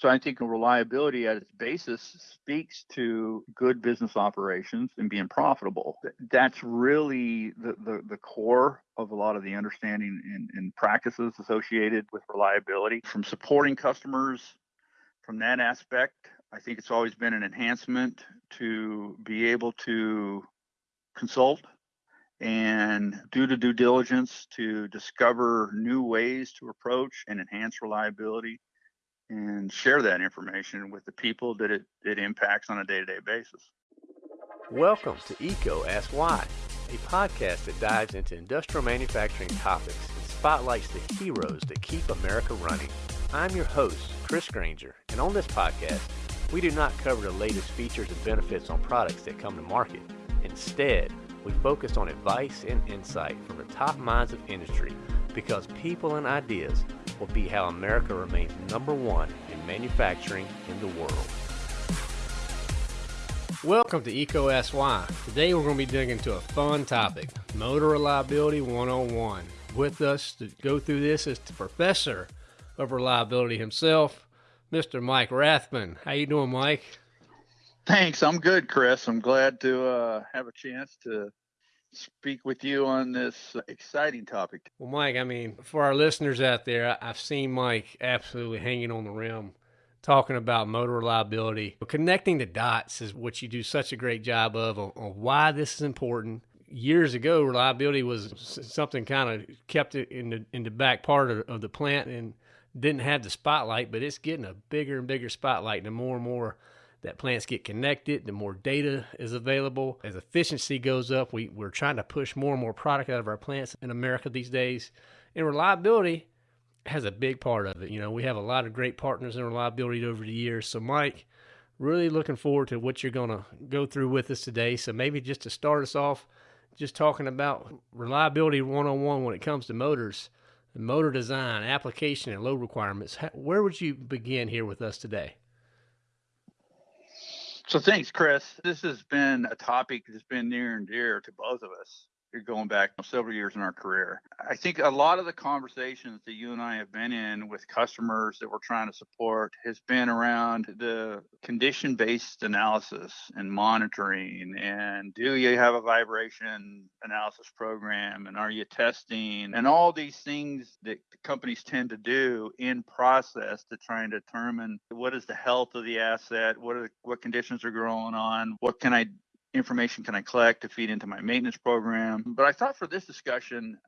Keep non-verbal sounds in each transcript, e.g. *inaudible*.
So I think reliability at its basis speaks to good business operations and being profitable. That's really the, the, the core of a lot of the understanding and, and practices associated with reliability from supporting customers from that aspect. I think it's always been an enhancement to be able to consult and do the due diligence to discover new ways to approach and enhance reliability and share that information with the people that it, it impacts on a day-to-day basis. Welcome to EECO Ask Why, a podcast that dives into industrial manufacturing topics and spotlights the heroes that keep America running. I'm your host, Chris Granger, and on this podcast, we do not cover the latest features and benefits on products that come to market. Instead, we focus on advice and insight from the top minds of industry because people and ideas will be how America remains number one in manufacturing in the world. Welcome to EECO Ask Today we're going to be digging into a fun topic, Motor Reliability 101. With us to go through this is the professor of reliability himself, Mr. Mike Rathman. How you doing, Mike? Thanks. I'm good, Chris. I'm glad to uh, have a chance to speak with you on this exciting topic. Well, Mike, I mean, for our listeners out there, I've seen Mike absolutely hanging on the rim talking about motor reliability. Connecting the dots is what you do such a great job of on, on why this is important. Years ago, reliability was something kind of kept it in the in the back part of, of the plant and didn't have the spotlight, but it's getting a bigger and bigger spotlight. The more and more that plants get connected, the more data is available. As efficiency goes up, we, we're trying to push more and more product out of our plants in America these days. And reliability has a big part of it. You know, we have a lot of great partners in reliability over the years. So, Mike, really looking forward to what you're going to go through with us today. So, maybe just to start us off, just talking about reliability 101 when it comes to motors, motor design, application, and load requirements. Where would you begin here with us today? So thanks, Chris. This has been a topic that's been near and dear to both of us going back several years in our career. I think a lot of the conversations that you and I have been in with customers that we're trying to support has been around the condition based analysis and monitoring. And do you have a vibration analysis program? And are you testing? And all these things that companies tend to do in process to try and determine what is the health of the asset, what are what conditions are growing on, what can I information can I collect to feed into my maintenance program. But I thought for this discussion,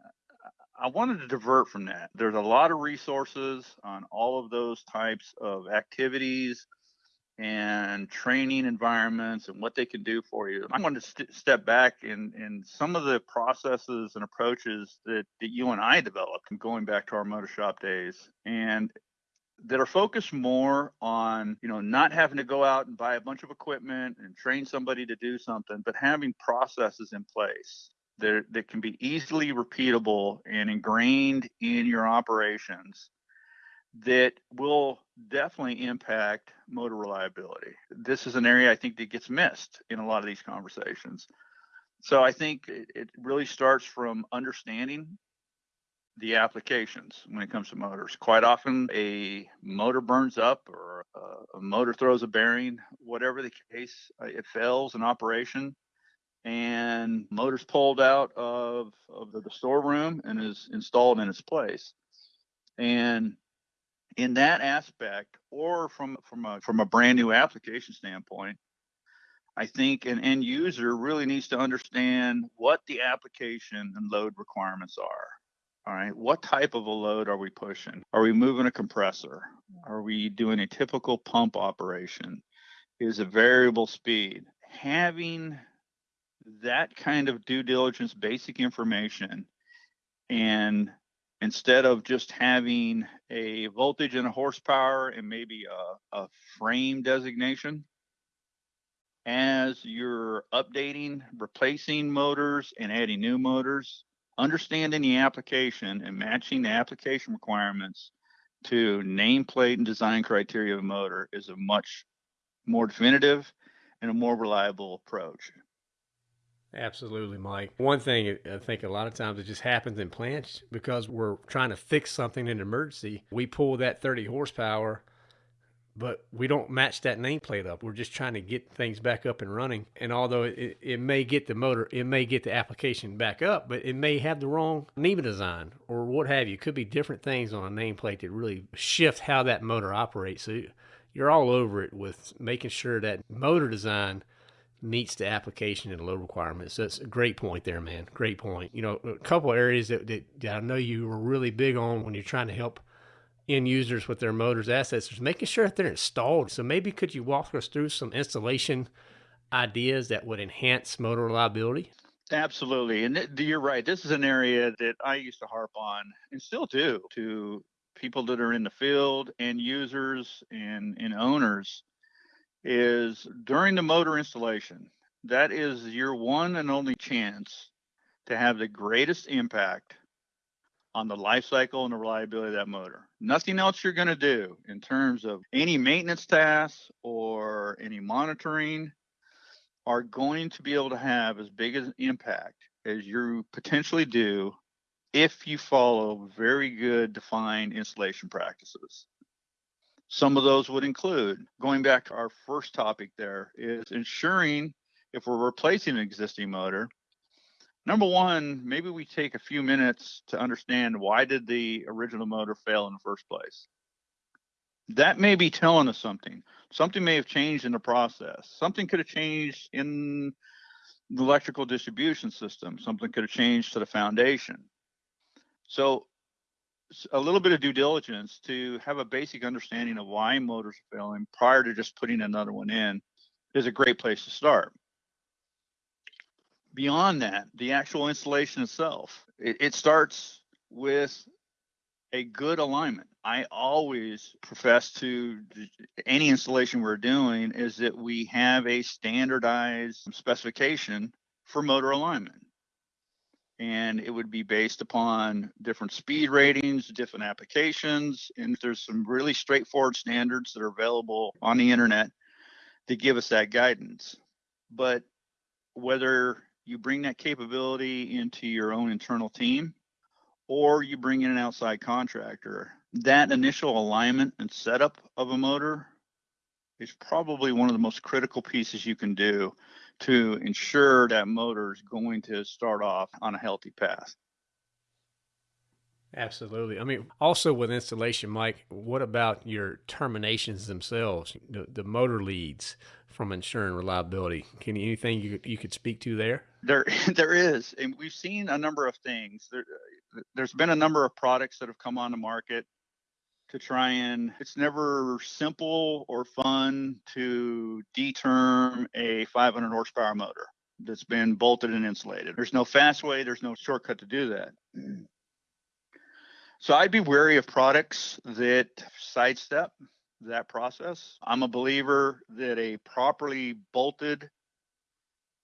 I wanted to divert from that. There's a lot of resources on all of those types of activities and training environments and what they can do for you. I wanted to st- step back in, in some of the processes and approaches that, that you and I developed going back to our motor shop days. And that are focused more on you know not having to go out and buy a bunch of equipment and train somebody to do something but having processes in place that, that can be easily repeatable and ingrained in your operations that will definitely impact motor reliability. This is an area i think that gets missed in a lot of these conversations. So i think it, it really starts from understanding the applications when it comes to motors. Quite often, a motor burns up or a, motor throws a bearing, whatever the case, uh, it fails in operation and motor's pulled out of, of the, the storeroom and is installed in its place. And in that aspect, or from from a from a brand new application standpoint, I think an end user really needs to understand what the application and load requirements are. All right, what type of a load are we pushing? Are we moving a compressor? Are we doing a typical pump operation? Is a variable speed? Having that kind of due diligence, basic information, and instead of just having a voltage and a horsepower and maybe a, a frame designation, as you're updating, replacing motors and adding new motors, understanding the application and matching the application requirements to nameplate and design criteria of a motor is a much more definitive and a more reliable approach. Absolutely, Mike. One thing I think a lot of times it just happens in plants because we're trying to fix something in an emergency. We pull that 30 horsepower but we don't match that nameplate up. We're just trying to get things back up and running. And although it, it may get the motor, it may get the application back up, but it may have the wrong NEMA design or what have you. It could be different things on a nameplate that really shift how that motor operates. So you're all over it with making sure that motor design meets the application and load requirements. So That's a great point there, man. Great point. You know, a couple areas that, that, that I know you were really big on when you're trying to help end users with their motors assets is making sure that they're installed. So maybe could you walk us through some installation ideas that would enhance motor reliability? Absolutely. And you're right. This is an area that I used to harp on and still do to people that are in the field and users and, and owners is during the motor installation. That is your one and only chance to have the greatest impact on the life cycle and the reliability of that motor. Nothing else you're going to do in terms of any maintenance tasks or any monitoring are going to be able to have as big an impact as you potentially do if you follow very good defined installation practices. Some of those would include going back to our first topic there is ensuring if we're replacing an existing motor, number one, maybe we take a few minutes to understand why did the original motor fail in the first place. That may be telling us something. Something may have changed in the process. Something could have changed in the electrical distribution system. Something could have changed to the foundation. So a little bit of due diligence to have a basic understanding of why motors are failing prior to just putting another one in is a great place to start. Beyond that, the actual installation itself, it, it starts with a good alignment. I always profess to any installation we're doing is that we have a standardized specification for motor alignment and it would be based upon different speed ratings, different applications, and there's some really straightforward standards that are available on the internet to give us that guidance. But whether you bring that capability into your own internal team or you bring in an outside contractor, that initial alignment and setup of a motor is probably one of the most critical pieces you can do to ensure that motor is going to start off on a healthy path. Absolutely. I mean, also with installation, Mike, what about your terminations themselves, the, the motor leads from ensuring reliability? Can anything you, you could speak to there? There, *laughs* there is, and we've seen a number of things. There, there's been a number of products that have come on the market to try and it's never simple or fun to determ a 500 horsepower motor that's been bolted and insulated. There's no fast way, there's no shortcut to do that. So I'd be wary of products that sidestep that process. I'm a believer that a properly bolted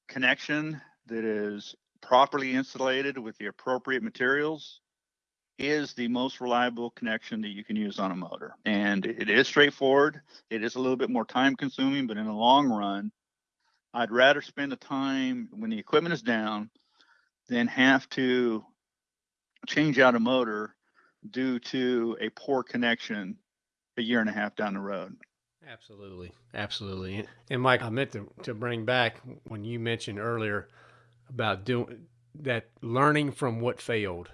connection that is properly insulated with the appropriate materials is the most reliable connection that you can use on a motor. And it is straightforward. It is a little bit more time consuming, but in the long run, I'd rather spend the time when the equipment is down than have to change out a motor due to a poor connection a year and a half down the road. Absolutely. Absolutely. And Mike, I meant to, to bring back when you mentioned earlier about doing that learning from what failed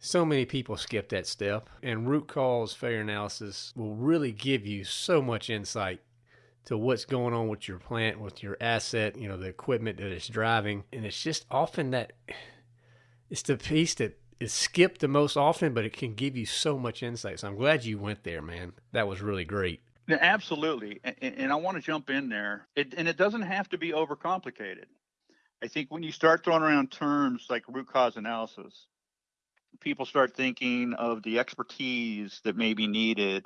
so many people skip that step, and root cause failure analysis will really give you so much insight to what's going on with your plant, with your asset, you know, the equipment that it's driving. And it's just often that it's the piece that is skipped the most often, but it can give you so much insight. So I'm glad you went there, man. That was really great. Absolutely. And, and I want to jump in there. It, and it doesn't have to be overcomplicated. I think when you start throwing around terms like root cause analysis, people start thinking of the expertise that may be needed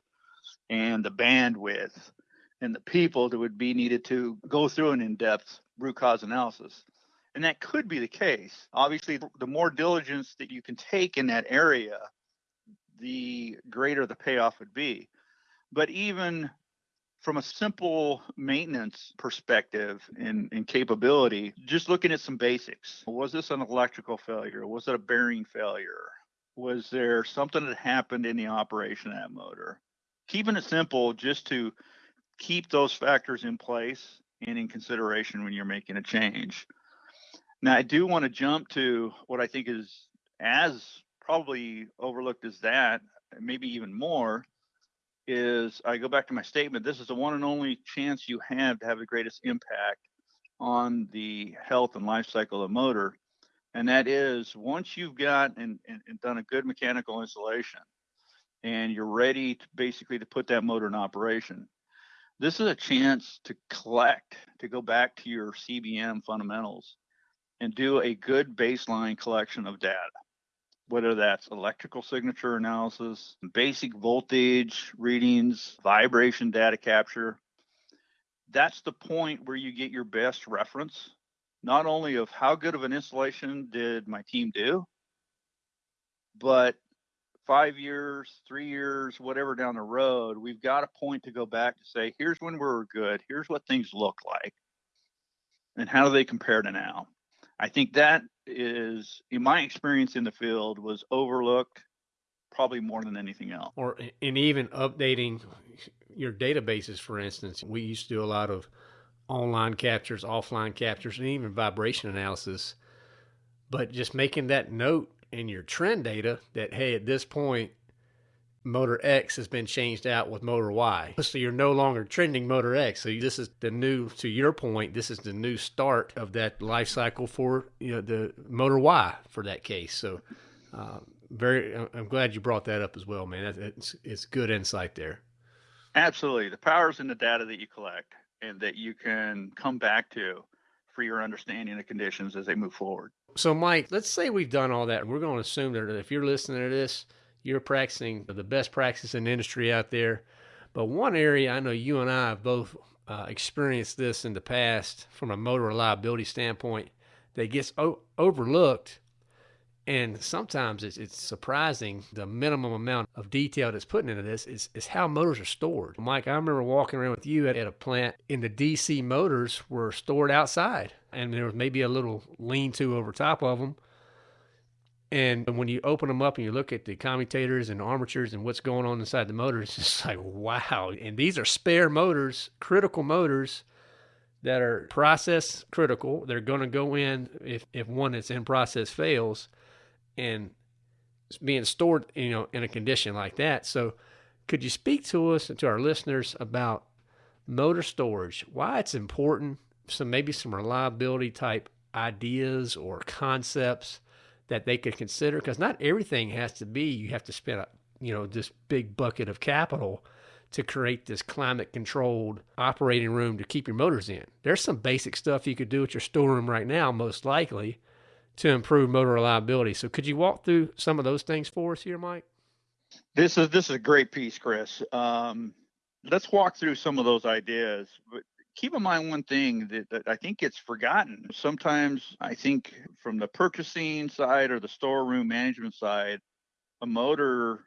and the bandwidth and the people that would be needed to go through an in-depth root cause analysis. And that could be the case. Obviously, the more diligence that you can take in that area, the greater the payoff would be. But even from a simple maintenance perspective and, and, capability, just looking at some basics. Was this an electrical failure? Was it a bearing failure? Was there something that happened in the operation of that motor? keeping it simple just to keep those factors in place and in consideration when you're making a change. Now, I do want to jump to what I think is as probably overlooked as that, maybe even more, is I go back to my statement. This is the one and only chance you have to have the greatest impact on the health and life cycle of motor. And that is once you've got and, and, and done a good mechanical installation and you're ready to basically to put that motor in operation, this is a chance to collect, to go back to your CBM fundamentals and do a good baseline collection of data whether that's electrical signature analysis, basic voltage readings, vibration data capture. That's the point where you get your best reference, not only of how good of an installation did my team do, but five years, three years, whatever down the road, we've got a point to go back to say, here's when we were good, here's what things look like, and how do they compare to now? I think that is, in my experience in the field, was overlooked probably more than anything else. Or in even updating your databases, for instance, we used to do a lot of online captures, offline captures, and even vibration analysis. But just making that note in your trend data that, hey, at this point, motor X has been changed out with motor Y. So you're no longer trending motor X. So this is the new, to your point, this is the new start of that life cycle for you know the motor Y for that case. So uh, very, I'm glad you brought that up as well, man. It's, it's good insight there. Absolutely, the power's in the data that you collect and that you can come back to for your understanding of conditions as they move forward. So, Mike, let's say we've done all that. And we're going to assume that if you're listening to this you're practicing the best practice in the industry out there. But one area I know you and I have both uh, experienced this in the past from a motor reliability standpoint that gets o- overlooked. And sometimes it's, it's surprising the minimum amount of detail that's put into this is, is how motors are stored. Mike, I remember walking around with you at, at a plant and the DC motors were stored outside and there was maybe a little lean to over top of them and when you open them up and you look at the commutators and armatures and what's going on inside the motor, *laughs* it's just like, wow. And these are spare motors, critical motors that are process critical. They're going to go in if, if one that's in process fails and it's being stored, you know, in a condition like that. So could you speak to us and to our listeners about motor storage, why it's important, some maybe some reliability type ideas or concepts that they could consider because not everything has to be you have to spend a you know this big bucket of capital to create this climate controlled operating room to keep your motors in. There's some basic stuff you could do at your storeroom right now, most likely, to improve motor reliability. So could you walk through some of those things for us here, Mike? This is this is a great piece, Chris. Um, let's walk through some of those ideas. Keep in mind one thing that, that, I think gets forgotten. Sometimes I think from the purchasing side or the storeroom management side, a motor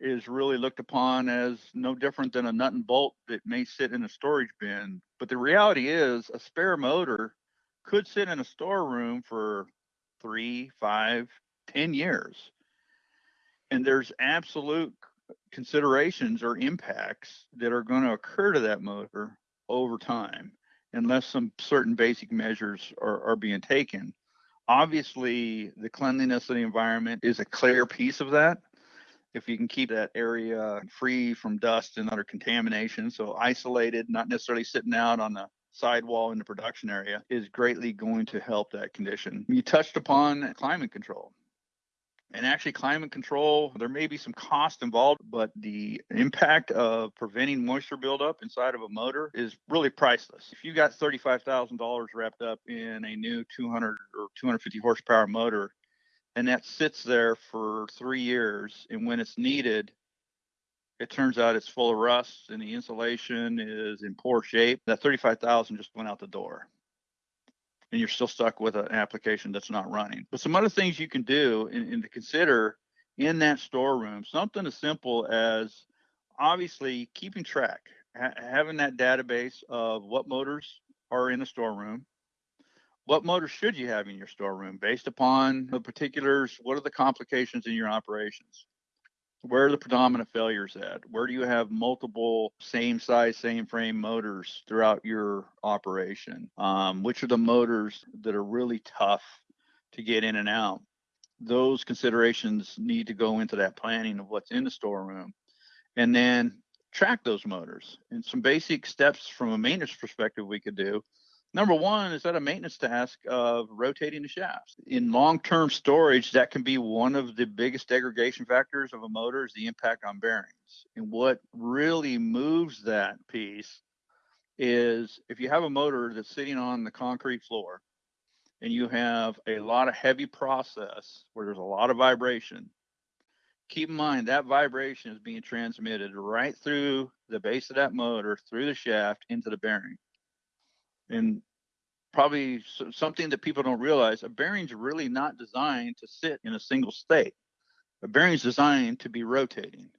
is really looked upon as no different than a nut and bolt that may sit in a storage bin. But the reality is a spare motor could sit in a storeroom for three, five, ten years. And there's absolute considerations or impacts that are going to occur to that motor over time unless some certain basic measures are, are being taken. Obviously, the cleanliness of the environment is a clear piece of that. If you can keep that area free from dust and other contamination, so isolated, not necessarily sitting out on the sidewall in the production area, is greatly going to help that condition. You touched upon climate control. And actually, climate control, there may be some cost involved, but the impact of preventing moisture buildup inside of a motor is really priceless. If you got $35,000 wrapped up in a new 200 or 250 horsepower motor, and that sits there for three years, and when it's needed, it turns out it's full of rust and the insulation is in poor shape, that 35,000 just went out the door and you're still stuck with an application that's not running. But some other things you can do and, and to consider in that storeroom, something as simple as obviously keeping track, ha- having that database of what motors are in the storeroom, what motors should you have in your storeroom based upon the particulars, what are the complications in your operations. Where are the predominant failures at? Where do you have multiple same size, same frame motors throughout your operation? Um, which are the motors that are really tough to get in and out? Those considerations need to go into that planning of what's in the storeroom. And then track those motors. And some basic steps from a maintenance perspective we could do Number one is that a maintenance task of rotating the shafts. In long-term storage, that can be one of the biggest degradation factors of a motor is the impact on bearings. And what really moves that piece is if you have a motor that's sitting on the concrete floor and you have a lot of heavy process where there's a lot of vibration, keep in mind that vibration is being transmitted right through the base of that motor, through the shaft into the bearing and probably something that people don't realize a bearing's really not designed to sit in a single state. A bearing's designed to be rotating.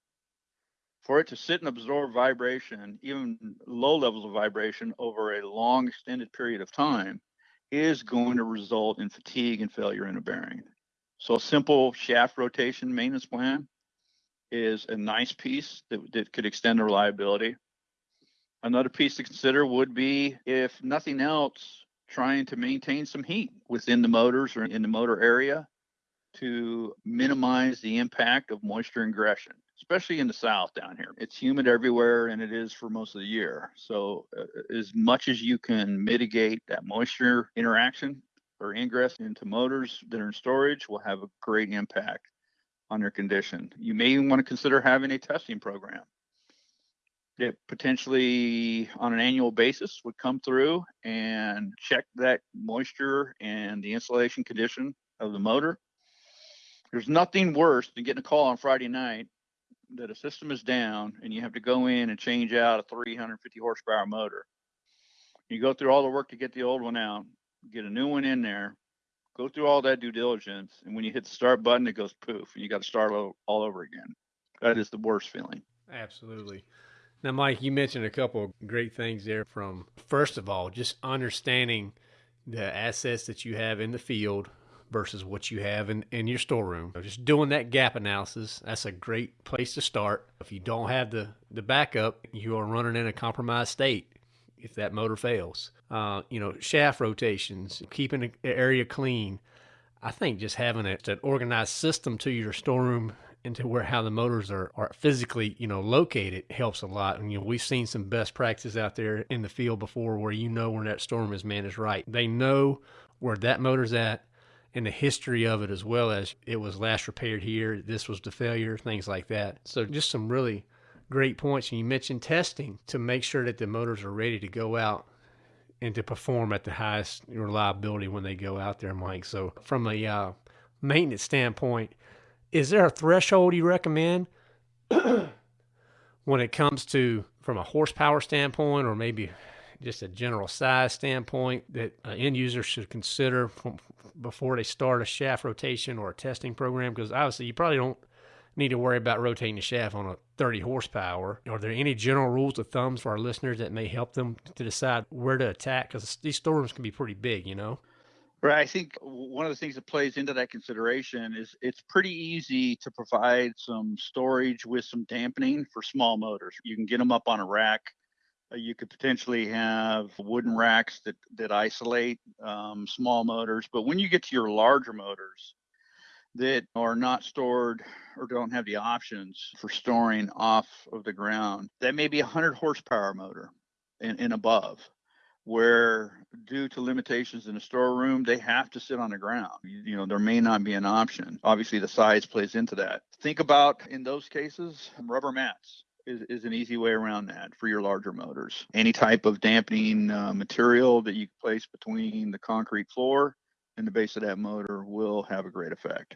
For it to sit and absorb vibration even low levels of vibration over a long extended period of time is going to result in fatigue and failure in a bearing. So a simple shaft rotation maintenance plan is a nice piece that, that could extend the reliability Another piece to consider would be, if nothing else, trying to maintain some heat within the motors or in the motor area to minimize the impact of moisture ingression, especially in the south down here. It's humid everywhere and it is for most of the year. So, uh, as much as you can mitigate that moisture interaction or ingress into motors that are in storage will have a great impact on their condition. You may even want to consider having a testing program that potentially on an annual basis would come through and check that moisture and the insulation condition of the motor. There's nothing worse than getting a call on Friday night that a system is down and you have to go in and change out a 350 horsepower motor. You go through all the work to get the old one out, get a new one in there, go through all that due diligence, and when you hit the start button, it goes poof, and you got to start all over again. That is the worst feeling. Absolutely. Now, Mike, you mentioned a couple of great things there from, first of all, just understanding the assets that you have in the field versus what you have in, in your storeroom. So just doing that gap analysis, that's a great place to start. If you don't have the, the backup, you are running in a compromised state if that motor fails. Uh, you know, shaft rotations, keeping the area clean. I think just having a, an organized system to your storeroom into where how the motors are, are physically you know located helps a lot. And you know we've seen some best practices out there in the field before where you know where that storm is managed right. They know where that motor's at and the history of it as well as it was last repaired here this was the failure things like that. So just some really great points. And you mentioned testing to make sure that the motors are ready to go out and to perform at the highest reliability when they go out there mike. So from a uh, maintenance standpoint is there a threshold you recommend when it comes to from a horsepower standpoint or maybe just a general size standpoint that an end user should consider from, before they start a shaft rotation or a testing program? Because obviously you probably don't need to worry about rotating the shaft on a 30 horsepower. Are there any general rules of thumbs for our listeners that may help them to decide where to attack? Because these storms can be pretty big you know Right. I think one of the things that plays into that consideration is it's pretty easy to provide some storage with some dampening for small motors. You can get them up on a rack. Uh, you could potentially have wooden racks that that isolate um, small motors. But when you get to your larger motors that are not stored or don't have the options for storing off of the ground, that may be a 100 horsepower motor and, and above where due to limitations in the storeroom, they have to sit on the ground. You know, there may not be an option. Obviously, the size plays into that. Think about in those cases, rubber mats. Is, is an easy way around that for your larger motors. Any type of dampening uh, material that you place between the concrete floor and the base of that motor will have a great effect.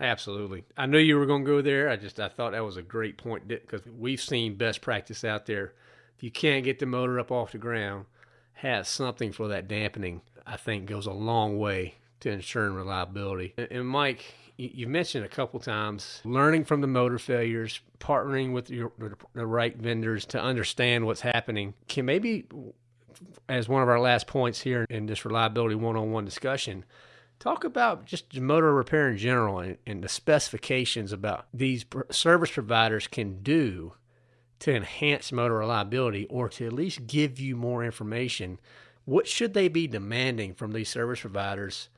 Absolutely. I knew you were going to go there. I just I thought that was a great point because we've seen best practice out there if you can't get the motor up off the ground, has something for that dampening, I think goes a long way to ensuring reliability. And, Mike, you mentioned a couple times learning from the motor failures, partnering with your, the right vendors to understand what's happening. Can maybe, as one of our last points here in this reliability one on one discussion, Talk about just motor repair in general and, and the specifications about these service providers can do to enhance motor reliability or to at least give you more information. What should they be demanding from these service providers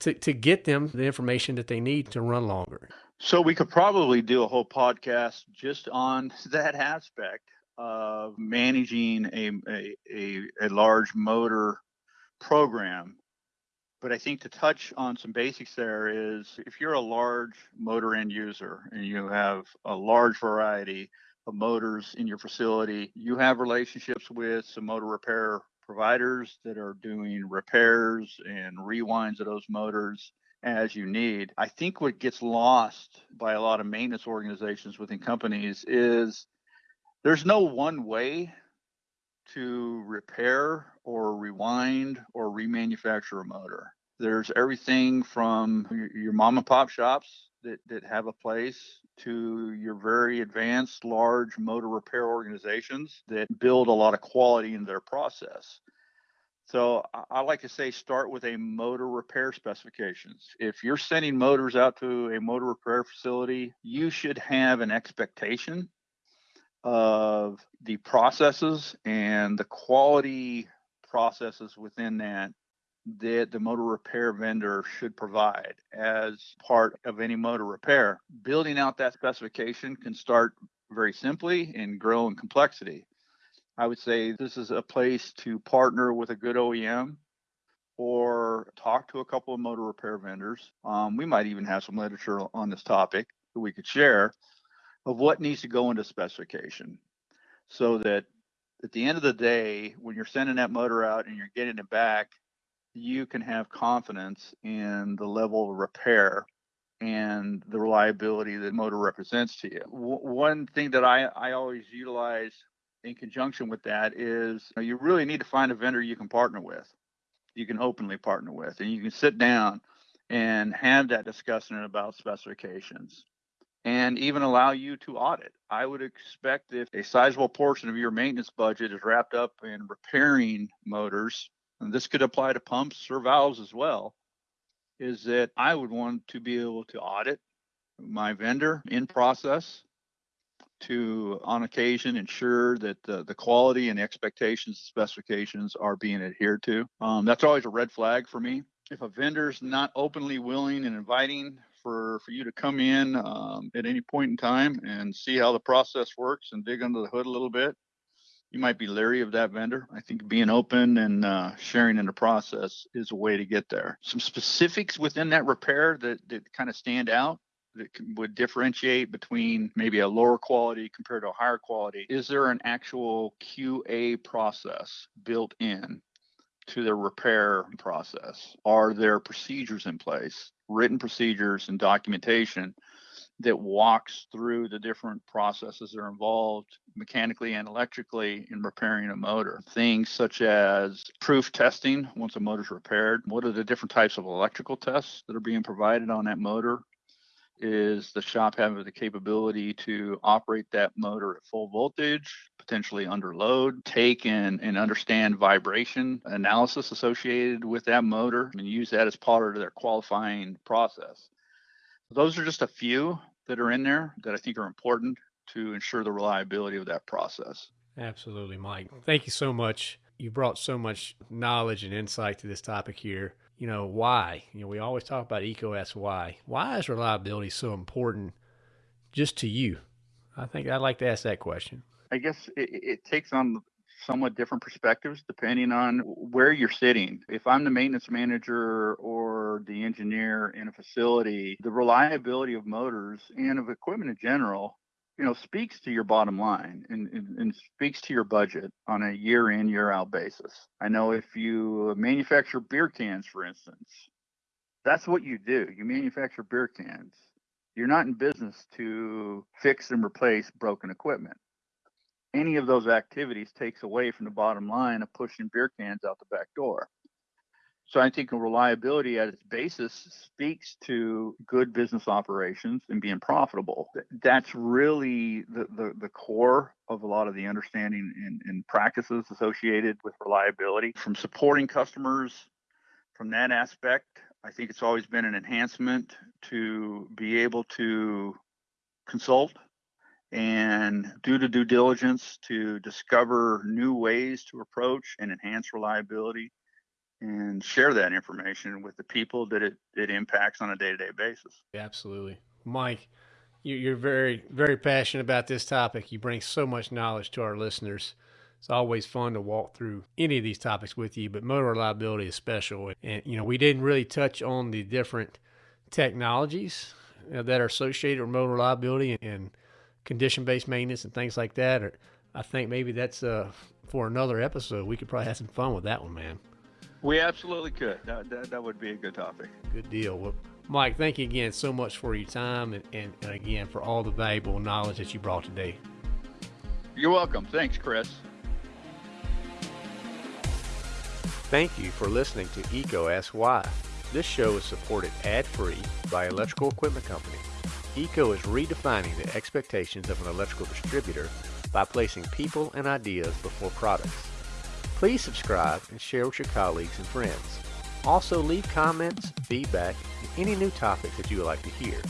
to, to get them the information that they need to run longer? So we could probably do a whole podcast just on *laughs* that aspect of managing a, a, a, a large motor program but I think to touch on some basics there is if you're a large motor end user and you have a large variety of motors in your facility, you have relationships with some motor repair providers that are doing repairs and rewinds of those motors as you need. I think what gets lost by a lot of maintenance organizations within companies is there's no one way to repair or rewind or remanufacture a motor. There's everything from your, mom and pop shops that, that have a place to your very advanced large motor repair organizations that build a lot of quality in their process. So I like to say start with a motor repair specifications. If you're sending motors out to a motor repair facility, you should have an expectation of the processes and the quality processes within that that the motor repair vendor should provide as part of any motor repair. Building out that specification can start very simply and grow in complexity. I would say this is a place to partner with a good OEM or talk to a couple of motor repair vendors. Um, we might even have some literature on this topic that we could share of what needs to go into specification so that at the end of the day, when you're sending that motor out and you're getting it back, you can have confidence in the level of repair and the reliability that motor represents to you. W- one thing that I, I always utilize in conjunction with that is you, know, you really need to find a vendor you can partner with, you can openly partner with, and you can sit down and have that discussion about specifications and even allow you to audit. I would expect if a sizable portion of your maintenance budget is wrapped up in repairing motors, and this could apply to pumps or valves as well, is that I would want to be able to audit my vendor in process to, on occasion, ensure that the, the quality and expectations specifications are being adhered to. Um, that's always a red flag for me. If a vendor's not openly willing and inviting for, for you to come in um, at any point in time and see how the process works and dig under the hood a little bit, you might be leery of that vendor. I think being open and uh, sharing in the process is a way to get there. Some specifics within that repair that, that kind of stand out that would differentiate between maybe a lower quality compared to a higher quality. Is there an actual QA process built in to the repair process? Are there procedures in place, written procedures and documentation that walks through the different processes that are involved mechanically and electrically in repairing a motor. Things such as proof testing once a motor is repaired. What are the different types of electrical tests that are being provided on that motor? Is the shop having the capability to operate that motor at full voltage, potentially under load, take and, and understand vibration analysis associated with that motor and use that as part of their qualifying process? Those are just a few that are in there that I think are important to ensure the reliability of that process. Absolutely, Mike. Thank you so much. You brought so much knowledge and insight to this topic here. You know, why? You know, we always talk about EECO why. Why is reliability so important just to you? I think I'd like to ask that question. I guess it, it takes on somewhat different perspectives depending on where you're sitting. If I'm the maintenance manager or the engineer in a facility, the reliability of motors and of equipment in general, you know, speaks to your bottom line and, and, and speaks to your budget on a year in, year out basis. I know if you manufacture beer cans, for instance, that's what you do. You manufacture beer cans. You're not in business to fix and replace broken equipment any of those activities takes away from the bottom line of pushing beer cans out the back door. So I think reliability at its basis speaks to good business operations and being profitable. That's really the, the, the core of a lot of the understanding and, and practices associated with reliability from supporting customers from that aspect I think it's always been an enhancement to be able to consult and do the due diligence to discover new ways to approach and enhance reliability and share that information with the people that it, it impacts on a day-to-day basis. Absolutely. Mike, you're very, very passionate about this topic. You bring so much knowledge to our listeners. It's always fun to walk through any of these topics with you, but motor reliability is special. And, you know, we didn't really touch on the different technologies uh, that are associated with motor reliability and condition based maintenance and things like that. Or I think maybe that's uh, for another episode. We could probably have some fun with that one, man. We absolutely could. That, that, that would be a good topic. Good deal. Well, Mike, thank you again so much for your time and, and, and again for all the valuable knowledge that you brought today. You're welcome. Thanks, Chris. Thank you for listening to EECO Ask Why. This show is supported ad-free by Electrical Equipment Company. EECO is redefining the expectations of an electrical distributor by placing people and ideas before products. Please subscribe and share with your colleagues and friends. Also leave comments, feedback, and any new topics that you would like to hear.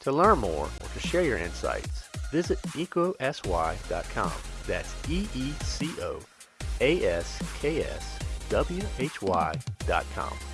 To learn more or to share your insights, visit eecoaskswhy.com. That's E-E-C-O A-S-K-S W-H-Y.com.